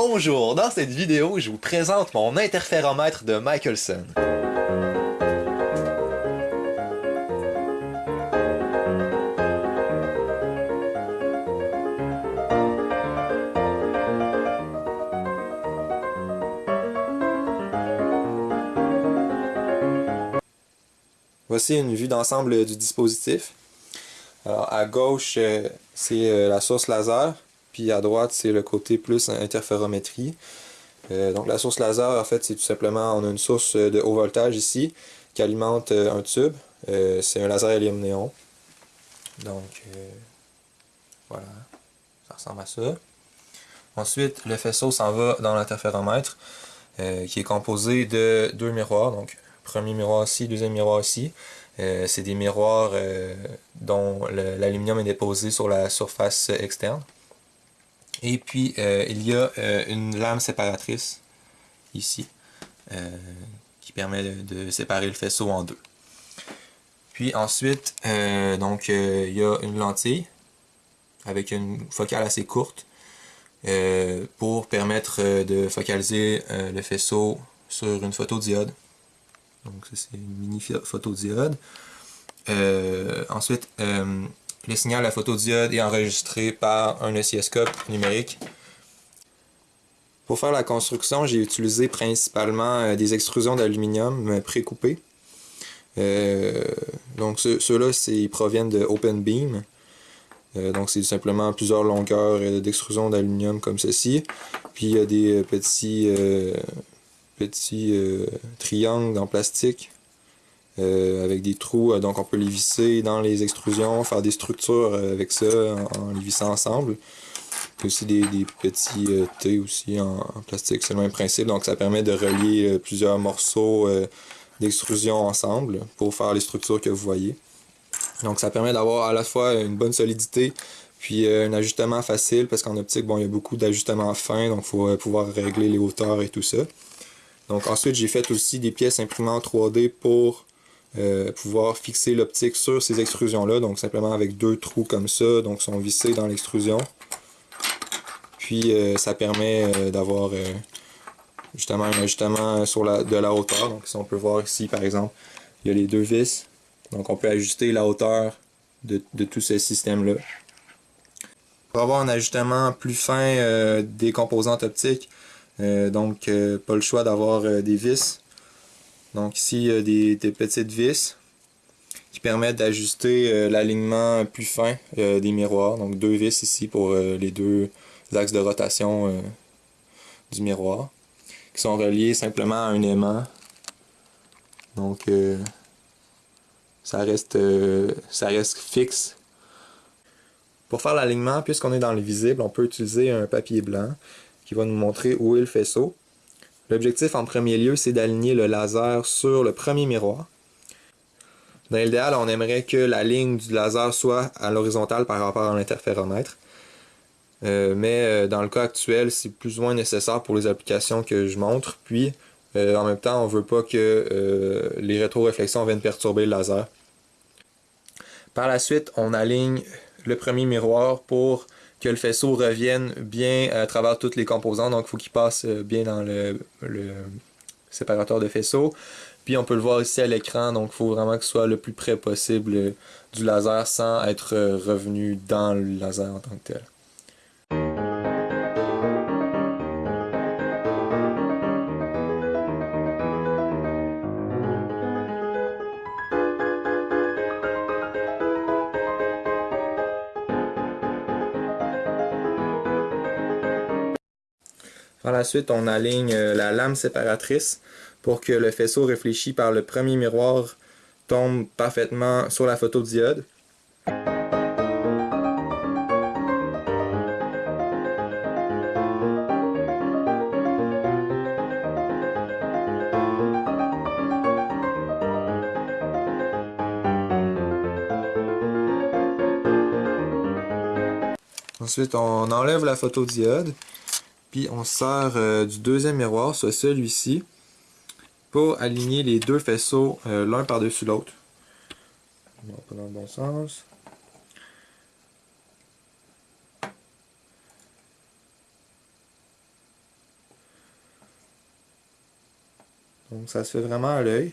Bonjour, dans cette vidéo, je vous présente mon interféromètre de Michelson. Voici une vue d'ensemble du dispositif. Alors, à gauche, euh, c'est euh, la source laser, puis à droite, c'est le côté plus interférométrie. Euh, donc la source laser, en fait, c'est tout simplement, on a une source de haut voltage ici qui alimente un tube. c'est un laser hélium néon. Donc, voilà, ça ressemble à ça. Ensuite, le faisceau s'en va dans l'interféromètre, qui est composé de deux miroirs. Donc, premier miroir ici, deuxième miroir ici. Euh, c'est des miroirs euh, dont l'aluminium est déposé sur la surface externe. Et puis, euh, il y a une lame séparatrice, ici, qui permet de, séparer le faisceau en deux. Puis ensuite, donc, il y a une lentille avec une focale assez courte pour permettre de focaliser le faisceau sur une photodiode. Donc c'est une mini photodiode. Euh, ensuite, euh, le signal à photodiode est enregistré par un oscilloscope numérique. Pour faire la construction, j'ai utilisé principalement euh, des extrusions d'aluminium pré-coupées. donc ceux-là, ils proviennent de Open Beam. donc c'est simplement plusieurs longueurs d'extrusion d'aluminium comme ceci. Puis il y a des petits euh, triangles en plastique euh, avec des trous, euh, donc on peut les visser dans les extrusions, faire des structures avec ça en, les vissant ensemble. Il aussi des, petits T aussi en, plastique, c'est le même principe, donc ça permet de relier plusieurs morceaux d'extrusion ensemble pour faire les structures que vous voyez. Donc ça permet d'avoir à la fois une bonne solidité puis un ajustement facile parce qu'en optique, bon, il y a beaucoup d'ajustements fins, donc il faut pouvoir régler les hauteurs et tout ça. Donc ensuite, j'ai fait aussi des pièces imprimées en 3D pour euh, pouvoir fixer l'optique sur ces extrusions-là. Donc simplement avec deux trous comme ça, donc sont vissés dans l'extrusion. Puis euh, ça permet euh, d'avoir justement un ajustement sur la, de la hauteur. Donc si on peut voir ici par exemple, il y a les deux vis. Donc on peut ajuster la hauteur de, de tout ce système-là. Pour avoir un ajustement plus fin des composantes optiques, donc, pas le choix d'avoir des vis. Donc ici, il y a des, petites vis qui permettent d'ajuster l'alignement plus fin des miroirs. Donc deux vis ici pour les deux axes de rotation du miroir qui sont reliés simplement à un aimant. Donc ça reste ça reste fixe. Pour faire l'alignement, puisqu'on est dans le visible, on peut utiliser un papier blanc qui va nous montrer où est le faisceau. L'objectif en premier lieu, c'est d'aligner le laser sur le premier miroir. Dans l'idéal, on aimerait que la ligne du laser soit à l'horizontale par rapport à l'interféromètre. Euh, mais euh, dans le cas actuel, c'est plus ou moins nécessaire pour les applications que je montre. Puis, euh, en même temps, on ne veut pas que les rétroréflexions viennent perturber le laser. Par la suite, on aligne le premier miroir pour que le faisceau revienne bien à travers toutes les composants. Donc, il faut qu'il passe euh, bien dans le, séparateur de faisceau. Puis, on peut le voir ici à l'écran. Donc, il faut vraiment que soit le plus près possible euh, du laser sans être euh, revenu dans le laser en tant que tel. Par la suite, on aligne euh, la lame séparatrice pour que le faisceau réfléchi par le premier miroir tombe parfaitement sur la photodiode. Ensuite, on enlève la photodiode. Puis on sort euh, du deuxième miroir, soit celui-ci, pour aligner les deux faisceaux euh, l'un par-dessus l'autre. On va dans le bon sens. Donc ça se fait vraiment à l'œil.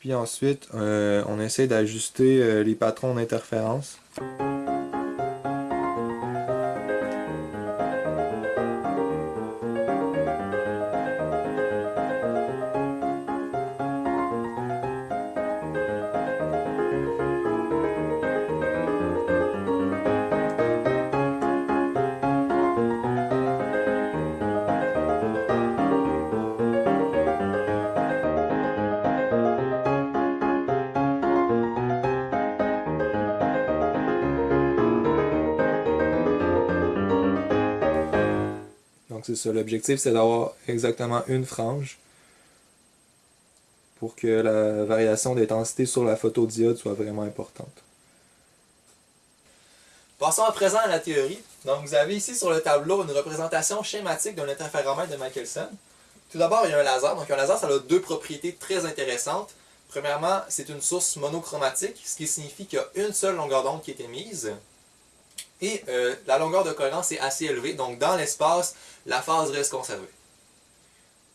Puis ensuite, euh, on essaie d'ajuster euh, les patrons d'interférence. L'objectif, c'est d'avoir exactement une frange pour que la variation d'intensité sur la photodiode soit vraiment importante. Passons à présent à la théorie. Donc, vous avez ici sur le tableau une représentation schématique d'un interféromètre de Michelson. Tout d'abord, il y a un laser. Donc, un laser, ça a deux propriétés très intéressantes. Premièrement, c'est une source monochromatique, ce qui signifie qu'il y a une seule longueur d'onde qui est émise. Et euh, la longueur de cohérence est assez élevée, donc dans l'espace, la phase reste conservée.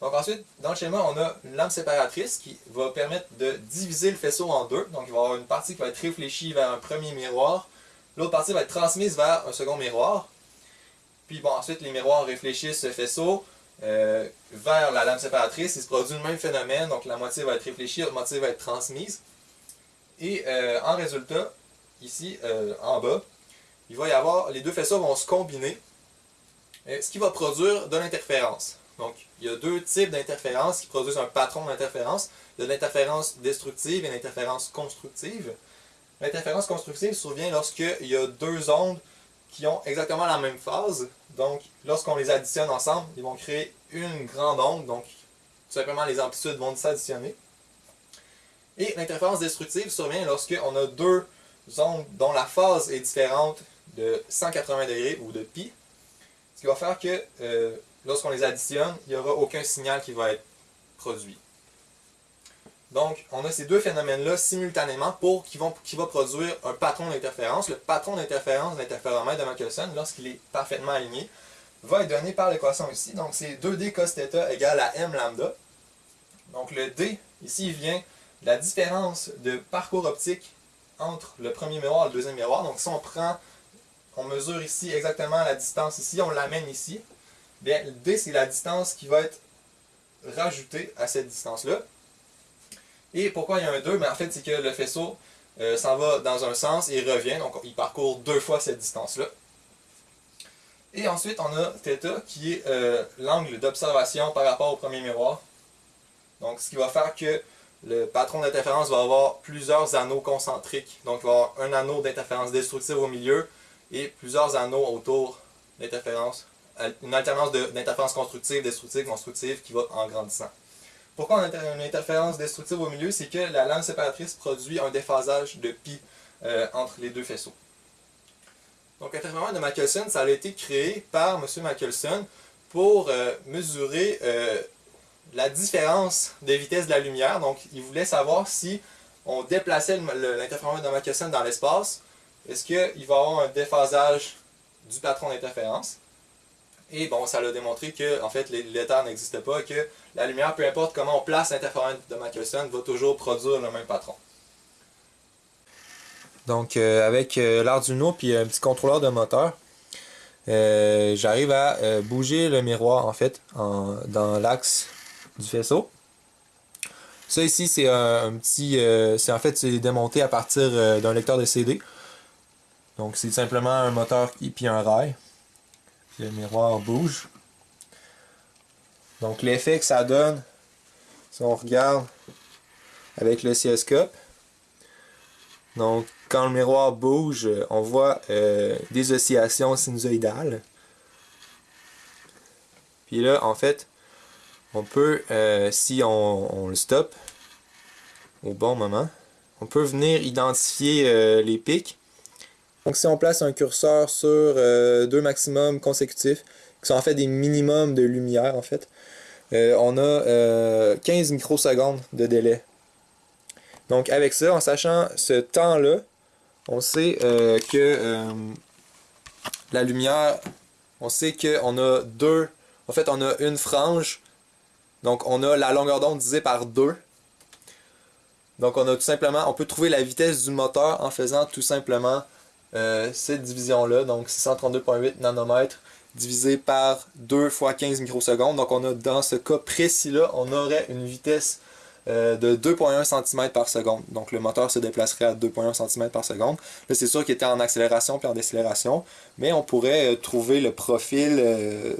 Donc ensuite, dans le schéma, on a une lampe séparatrice qui va permettre de diviser le faisceau en deux. Donc il va y avoir une partie qui va être réfléchie vers un premier miroir, l'autre partie va être transmise vers un second miroir. Puis bon, ensuite les miroirs réfléchissent ce faisceau euh, vers la lampe séparatrice. Il se produit le même phénomène, donc la moitié va être réfléchie, l'autre moitié va être transmise. Et euh, en résultat, ici, en bas, il va y avoir, les deux faisceaux vont se combiner, ce qui va produire de l'interférence. Donc, il y a deux types d'interférences qui produisent un patron d'interférence. Il y a de l'interférence destructive et l'interférence constructive. L'interférence constructive survient lorsqu'il y a deux ondes qui ont exactement la même phase. Donc, lorsqu'on les additionne ensemble, ils vont créer une grande onde. Donc, tout simplement, les amplitudes vont s'additionner. Et l'interférence destructive survient lorsqu'on a deux ondes dont la phase est différente de 180 degrés ou de pi, ce qui va faire que euh, lorsqu'on les additionne, il n'y aura aucun signal qui va être produit. Donc, on a ces deux phénomènes-là simultanément pour qui, vont, va produire un patron d'interférence. Le patron d'interférence de l'interféromètre de Michelson, lorsqu'il est parfaitement aligné, va être donné par l'équation ici. Donc, c'est 2D cos égale à m lambda. Donc, le D, ici, vient de la différence de parcours optique entre le premier miroir et le deuxième miroir. Donc, si on prend on mesure ici exactement la distance ici, on l'amène ici, bien, D, c'est la distance qui va être rajoutée à cette distance-là. Et pourquoi il y a un 2 ben, En fait, c'est que le faisceau euh, s'en va dans un sens et revient, donc il parcourt deux fois cette distance-là. Et ensuite, on a θ qui est euh, l'angle d'observation par rapport au premier miroir. Donc, ce qui va faire que le patron d'interférence va avoir plusieurs anneaux concentriques. Donc, il va avoir un anneau d'interférence destructive au milieu, et plusieurs anneaux autour d'interférences, une alternance d'interférences constructives, destructives, constructives qui va en grandissant. Pourquoi on a une interférence destructive au milieu? C'est que la lame séparatrice produit un déphasage de pi euh, entre les deux faisceaux. Donc l'interférence de Michelson, ça a été créé par M. Michelson pour euh, mesurer euh, la différence de vitesse de la lumière. Donc il voulait savoir si on déplaçait l'interférence de Michelson dans l'espace, est-ce qu'il va y avoir un déphasage du patron d'interférence? Et bon, ça l'a démontré que en fait, l'état n'existe pas que la lumière, peu importe comment on place l'interférence de Michelson, va toujours produire le même patron. Donc, euh, avec euh, l'Arduino puis un petit contrôleur de moteur, euh, j'arrive à bouger le miroir en fait dans l'axe du faisceau. Ça ici, c'est un, petit, c'est en fait c'est démonté à partir d'un lecteur de CD. Donc c'est simplement un moteur et puis un rail. Le miroir bouge. Donc l'effet que ça donne, si on regarde avec le donc quand le miroir bouge, on voit euh, des oscillations sinusoïdales. Puis là, en fait, on peut, euh, si on, le stoppe au bon moment, on peut venir identifier euh, les pics donc si on place un curseur sur euh, deux maximums consécutifs, qui sont en fait des minimums de lumière en fait, euh, on a 15 euh, microsecondes de délai. Donc avec ça, en sachant ce temps-là, on sait que la lumière, on sait qu'on a deux, en fait on a une frange Donc on a la longueur d'onde divisée par 2. Donc on a tout simplement, on peut trouver la vitesse du moteur en faisant tout simplement euh, cette division-là, donc 632.8 nanomètres divisé par 2 fois 15 microsecondes. Donc on a dans ce cas précis-là, on aurait une vitesse euh, de 2.1 cm par seconde. Donc le moteur se déplacerait à 2.1 cm par seconde. Là, c'est sûr qu'il était en accélération puis en décélération, mais on pourrait euh, trouver le profil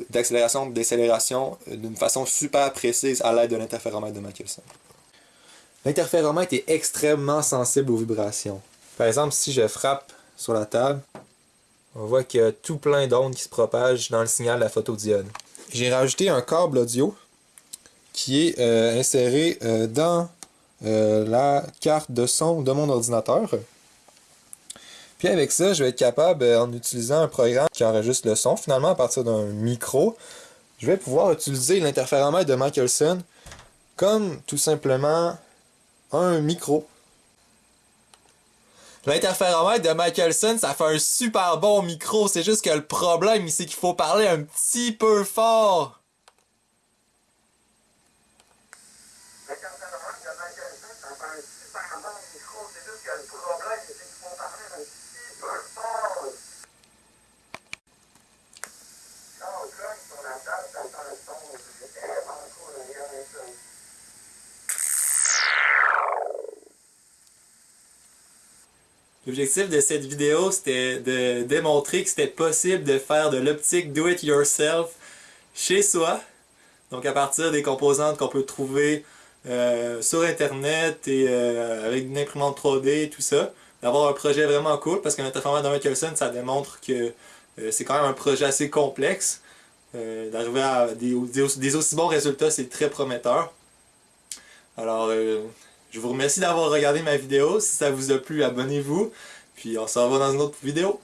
d'accélération et décélération d'une façon super précise à l'aide de l'interféromètre de Michelson. L'interféromètre est extrêmement sensible aux vibrations. Par exemple, si je frappe sur la table, on voit qu'il y a tout plein d'ondes qui se propagent dans le signal de la photodiode. J'ai rajouté un câble audio qui est euh, inséré euh, dans euh, la carte de son de mon ordinateur. Puis avec ça, je vais être capable, en utilisant un programme qui enregistre le son, finalement à partir d'un micro, je vais pouvoir utiliser l'interféromètre de Michelson comme tout simplement un micro. L'interféromètre de Michelson, ça fait un super bon micro, c'est juste que le problème, c'est qu'il faut parler un petit peu fort. L'objectif de cette vidéo, c'était de démontrer que c'était possible de faire de l'optique do-it-yourself chez soi. Donc à partir des composantes qu'on peut trouver euh, sur internet et euh, avec une imprimante 3D et tout ça. D'avoir un projet vraiment cool parce qu'un interféromètre de Michelson, ça démontre que euh, c'est quand même un projet assez complexe. D'arriver à des, des, aussi bons résultats, c'est très prometteur. Alors, je vous remercie d'avoir regardé ma vidéo. Si ça vous a plu, abonnez-vous. Puis on se revoit dans une autre vidéo.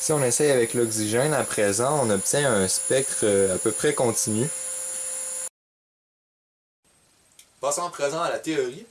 Si on essaye avec l'oxygène à présent, on obtient un spectre euh, à peu près continu. Passons à présent à la théorie.